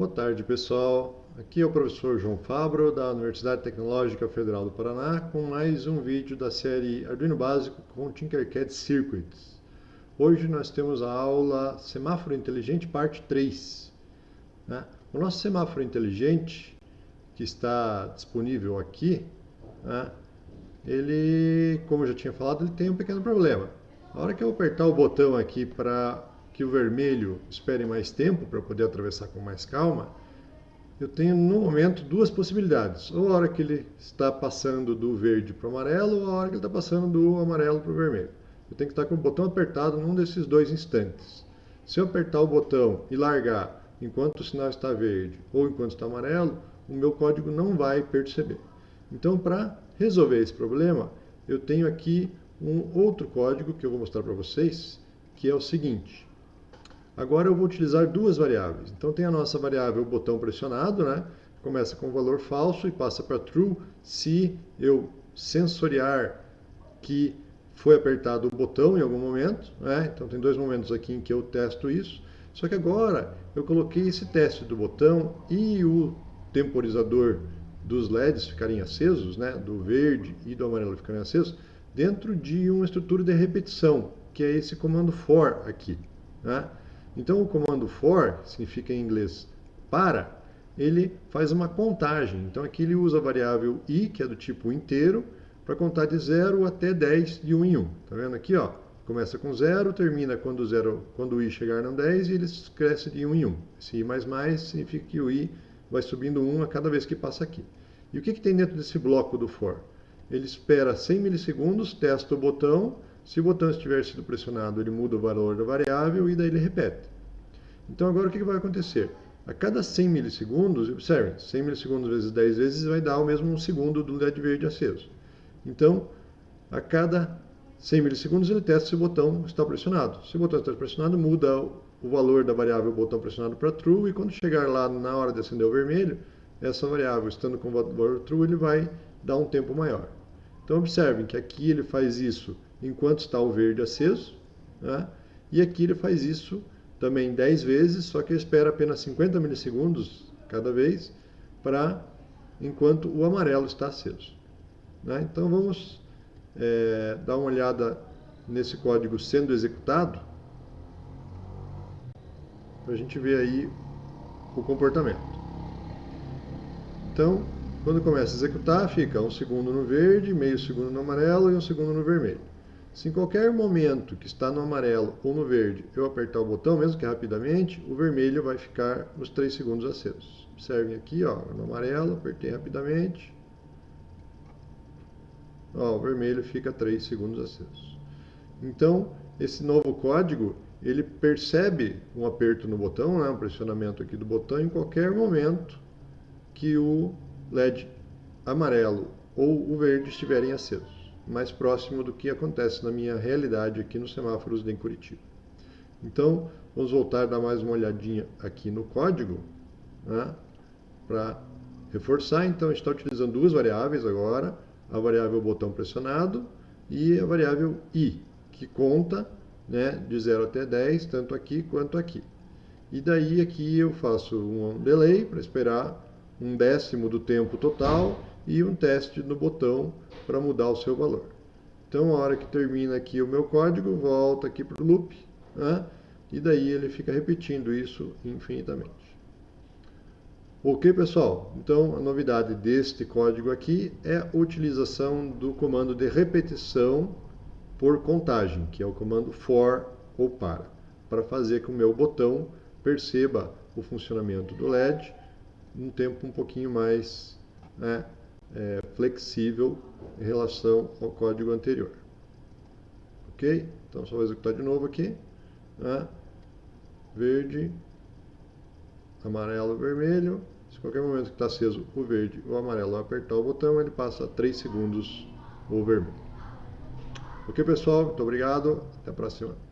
Boa tarde, pessoal. Aqui é o professor João Fabro, da Universidade Tecnológica Federal do Paraná, com mais um vídeo da série Arduino Básico com Tinkercad Circuits. Hoje nós temos a aula Semáforo Inteligente, parte 3. Né? O nosso semáforo inteligente, que está disponível aqui, né? ele, como eu já tinha falado, ele tem um pequeno problema. A hora que eu apertar o botão aqui para que o vermelho espere mais tempo para poder atravessar com mais calma, eu tenho no momento duas possibilidades. Ou a hora que ele está passando do verde para o amarelo, ou a hora que ele está passando do amarelo para o vermelho. Eu tenho que estar com o botão apertado num desses dois instantes. Se eu apertar o botão e largar enquanto o sinal está verde ou enquanto está amarelo, o meu código não vai perceber. Então, para resolver esse problema, eu tenho aqui um outro código que eu vou mostrar para vocês, que é o seguinte. Agora eu vou utilizar duas variáveis. Então tem a nossa variável botão pressionado, né? Começa com valor falso e passa para true se eu sensoriar que foi apertado o botão em algum momento. Né? Então tem dois momentos aqui em que eu testo isso. Só que agora eu coloquei esse teste do botão e o temporizador dos LEDs ficarem acesos, né? do verde e do amarelo ficarem acesos, dentro de uma estrutura de repetição, que é esse comando for aqui. Né? Então o comando for, significa em inglês para, ele faz uma contagem. Então aqui ele usa a variável i, que é do tipo inteiro, para contar de 0 até 10 de 1 um em 1. Um. Tá vendo aqui, ó? Começa com 0, termina quando, zero, quando o i chegar no 10 e ele cresce de 1 um em 1. Um. Esse i significa que o i vai subindo 1 a cada vez que passa aqui. E o que, que tem dentro desse bloco do for? Ele espera 100 milissegundos, testa o botão, se o botão estiver sido pressionado, ele muda o valor da variável e daí ele repete. Então agora o que vai acontecer? A cada 100 milissegundos, observe, 100 milissegundos vezes 10 vezes vai dar o mesmo segundo do LED verde aceso. Então, a cada 100 milissegundos ele testa se o botão está pressionado. Se o botão está pressionado, muda o valor da variável botão pressionado para true e quando chegar lá na hora de acender o vermelho, essa variável estando com o valor true, ele vai dar um tempo maior. Então observem que aqui ele faz isso enquanto está o verde aceso. Né? E aqui ele faz isso também 10 vezes, só que ele espera apenas 50 milissegundos cada vez para enquanto o amarelo está aceso. Né? Então vamos é, dar uma olhada nesse código sendo executado para a gente ver aí o comportamento. Então, quando começa a executar, fica um segundo no verde, meio segundo no amarelo e um segundo no vermelho. Se em qualquer momento que está no amarelo ou no verde eu apertar o botão, mesmo que rapidamente, o vermelho vai ficar nos 3 segundos acesos. Observem aqui, ó, no amarelo, apertei rapidamente. Ó, o vermelho fica 3 segundos acesos. Então, esse novo código, ele percebe um aperto no botão, né, um pressionamento aqui do botão, em qualquer momento que o LED amarelo ou o verde estiverem acesos mais próximo do que acontece na minha realidade aqui nos semáforos de Curitiba. Então, vamos voltar a dar mais uma olhadinha aqui no código, né, para reforçar. Então, a gente está utilizando duas variáveis agora, a variável botão pressionado e a variável i, que conta né, de 0 até 10, tanto aqui quanto aqui. E daí aqui eu faço um delay para esperar um décimo do tempo total e um teste no botão para mudar o seu valor. Então, a hora que termina aqui o meu código, volta aqui para o loop, né? e daí ele fica repetindo isso infinitamente. Ok, pessoal? Então, a novidade deste código aqui é a utilização do comando de repetição por contagem, que é o comando for ou para, para fazer que o meu botão perceba o funcionamento do LED um tempo um pouquinho mais né, é, flexível em relação ao código anterior. Ok? Então, só vou executar de novo aqui. Né? Verde, amarelo, vermelho. Se em qualquer momento que está aceso o verde ou o amarelo apertar o botão, ele passa 3 segundos o vermelho. Ok, pessoal? Muito obrigado. Até a próxima.